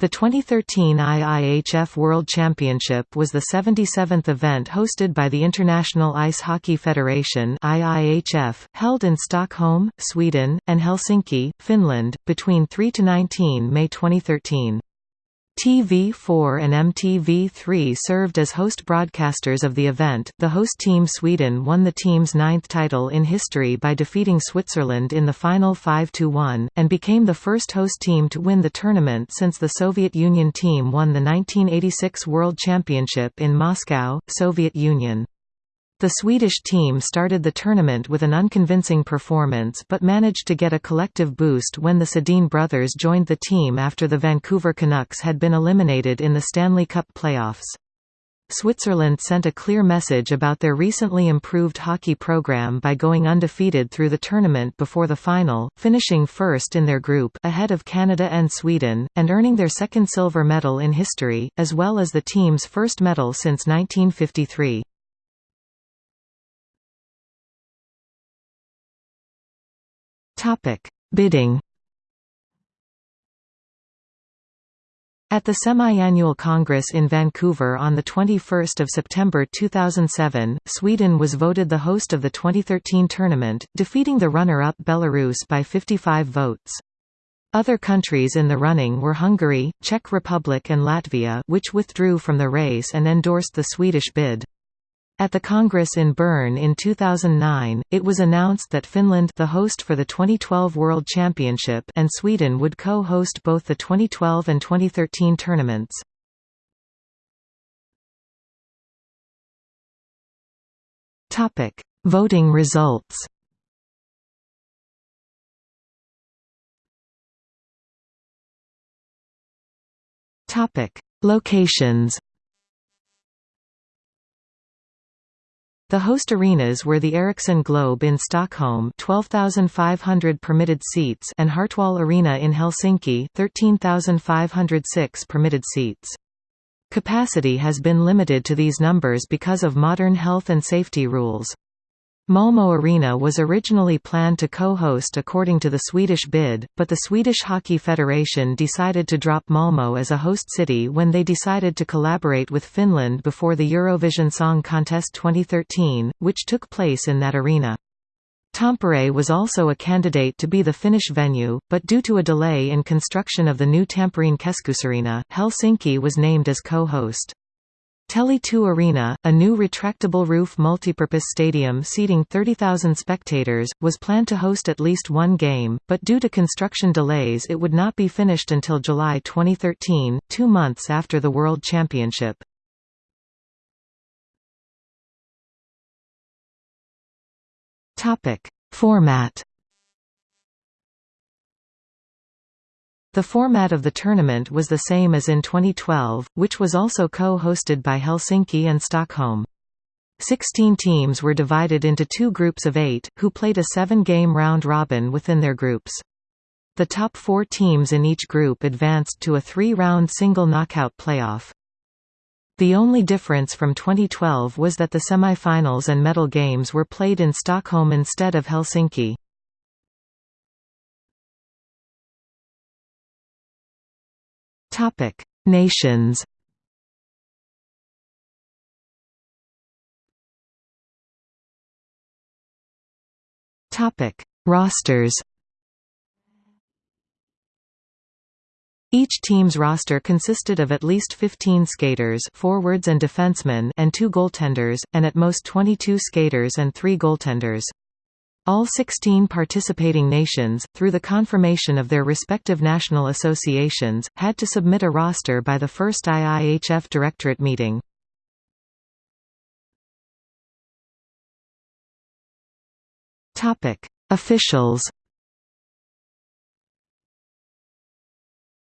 The 2013 IIHF World Championship was the 77th event hosted by the International Ice Hockey Federation IIHF, held in Stockholm, Sweden, and Helsinki, Finland, between 3–19 May 2013. TV4 and MTV3 served as host broadcasters of the event. The host team Sweden won the team's ninth title in history by defeating Switzerland in the final 5–1, and became the first host team to win the tournament since the Soviet Union team won the 1986 World Championship in Moscow, Soviet Union. The Swedish team started the tournament with an unconvincing performance but managed to get a collective boost when the Sedin brothers joined the team after the Vancouver Canucks had been eliminated in the Stanley Cup playoffs. Switzerland sent a clear message about their recently improved hockey program by going undefeated through the tournament before the final, finishing first in their group ahead of Canada and Sweden, and earning their second silver medal in history, as well as the team's first medal since 1953. Topic: Bidding. At the semi-annual Congress in Vancouver on 21 September 2007, Sweden was voted the host of the 2013 tournament, defeating the runner-up Belarus by 55 votes. Other countries in the running were Hungary, Czech Republic and Latvia which withdrew from the race and endorsed the Swedish bid. At the Congress in Bern in 2009, it was announced that Finland the host for the 2012 World Championship and Sweden would co-host both the 2012 and 2013 tournaments. Topic: Voting results. Topic: Locations. The host arenas were the Ericsson Globe in Stockholm 12,500 permitted seats and Hartwall Arena in Helsinki 13,506 permitted seats. Capacity has been limited to these numbers because of modern health and safety rules. Malmö Arena was originally planned to co-host according to the Swedish bid, but the Swedish Hockey Federation decided to drop Malmö as a host city when they decided to collaborate with Finland before the Eurovision Song Contest 2013, which took place in that arena. Tampere was also a candidate to be the Finnish venue, but due to a delay in construction of the new Tampereen Keskusareena, Helsinki was named as co-host. Tele2 Arena, a new retractable roof multipurpose stadium seating 30,000 spectators, was planned to host at least one game, but due to construction delays it would not be finished until July 2013, two months after the World Championship. Format The format of the tournament was the same as in 2012, which was also co-hosted by Helsinki and Stockholm. Sixteen teams were divided into two groups of eight, who played a seven-game round-robin within their groups. The top four teams in each group advanced to a three-round single knockout playoff. The only difference from 2012 was that the semi-finals and medal games were played in Stockholm instead of Helsinki. Topic: Nations. Topic: Rosters. Each team's roster consisted of at least 15 skaters forwards and defensemen and two goaltenders, and at most 22 skaters and three goaltenders. All 16 participating nations, through the confirmation of their respective national associations, had to submit a roster by the first IIHF Directorate meeting. Officials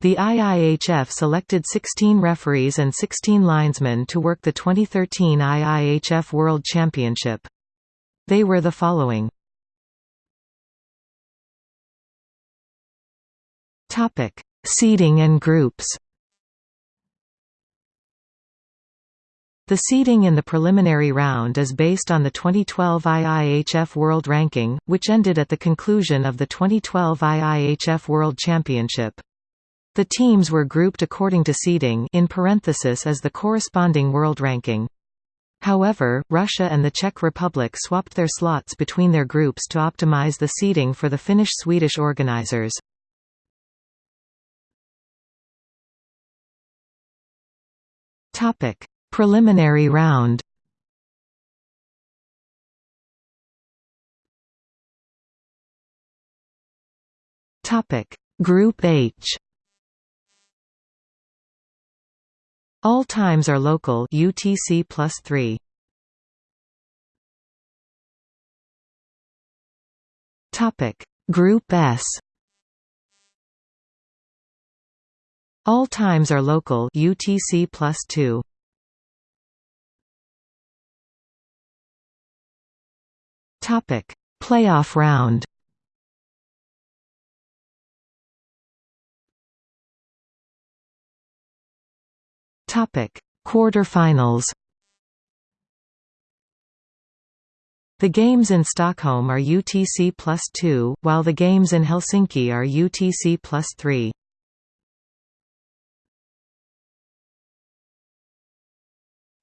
The IIHF selected 16 referees and 16 linesmen to work the 2013 IIHF World Championship. They were the following Topic: Seeding and groups. The seeding in the preliminary round is based on the 2012 IIHF World Ranking, which ended at the conclusion of the 2012 IIHF World Championship. The teams were grouped according to seeding in parenthesis as the corresponding world ranking. However, Russia and the Czech Republic swapped their slots between their groups to optimize the seeding for the Finnish-Swedish organizers. Topic: Preliminary round. Topic: Group H. All times are local UTC plus 3. Topic Group S All times are local UTC plus 2. Topic Playoff round Topic: Quarter-finals. The games in Stockholm are UTC plus 2, while the games in Helsinki are UTC plus 3.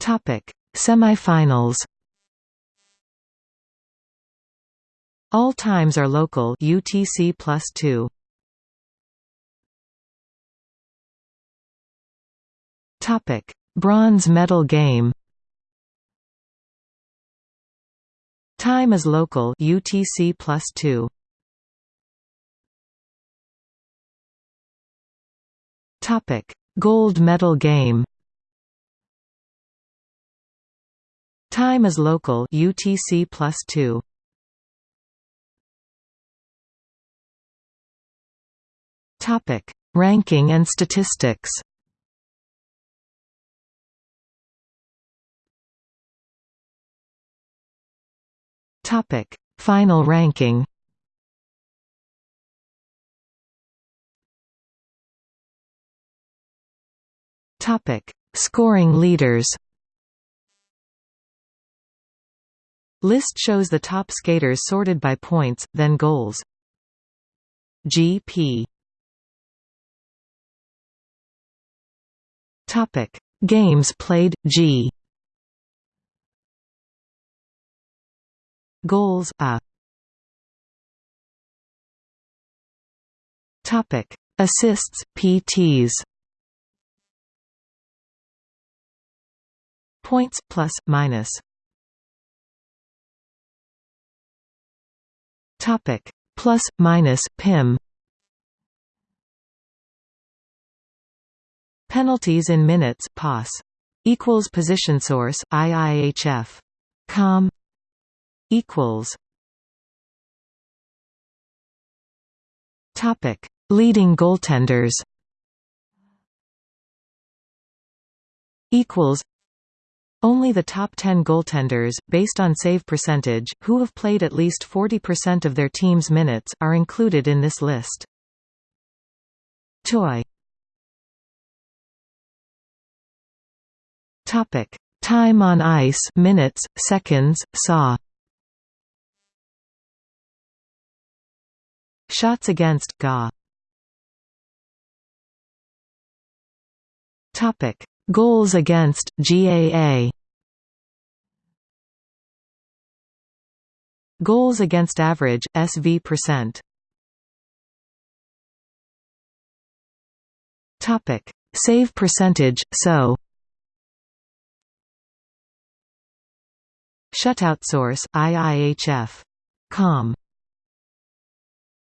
Topic: Semifinals. All times are local UTC plus 2. Topic: Bronze medal game. Time is local UTC plus 2. Topic: Gold medal game. Time is local UTC plus 2. Topic: Ranking and statistics. Topic: Final ranking. Topic: Scoring leaders. List shows the top skaters sorted by points, then goals. GP. Topic: Games played G. Goals a Topic Assists PTs Points plus minus Topic. Plus minus PIM Penalties in minutes POS equals position source IIHF com. Equals. Topic: Leading goaltenders. Equals. Only the top 10 goaltenders, based on save percentage, who have played at least 40% of their team's minutes, are included in this list. Toy. Topic: Time on ice, minutes, seconds, saw. Shots against GA. Topic: Goals against GAA. Goals against average SV percent. Topic: Save percentage SO. Shutout source IIHF. Com